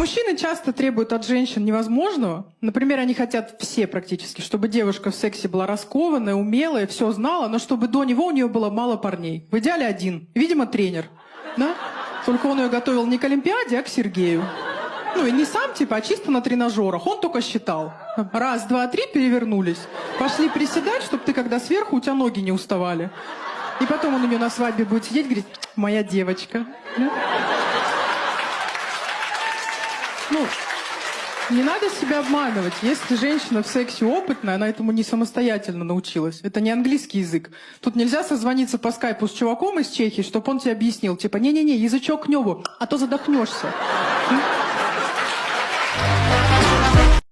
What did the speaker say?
мужчины часто требуют от женщин невозможного. Например, они хотят все практически, чтобы девушка в сексе была раскованная, умелая, все знала, но чтобы до него у нее было мало парней. В идеале один. Видимо, тренер. Да? Только он ее готовил не к Олимпиаде, а к Сергею. Ну и не сам, типа, а чисто на тренажерах. Он только считал. Раз, два, три, перевернулись. Пошли приседать, чтобы ты, когда сверху, у тебя ноги не уставали. И потом он у нее на свадьбе будет сидеть говорить, моя девочка. Да? Ну, не надо себя обманывать. Если женщина в сексе опытная, она этому не самостоятельно научилась. Это не английский язык. Тут нельзя созвониться по скайпу с чуваком из Чехии, чтобы он тебе объяснил. Типа, не-не-не, язычок к небу, а то задохнешься.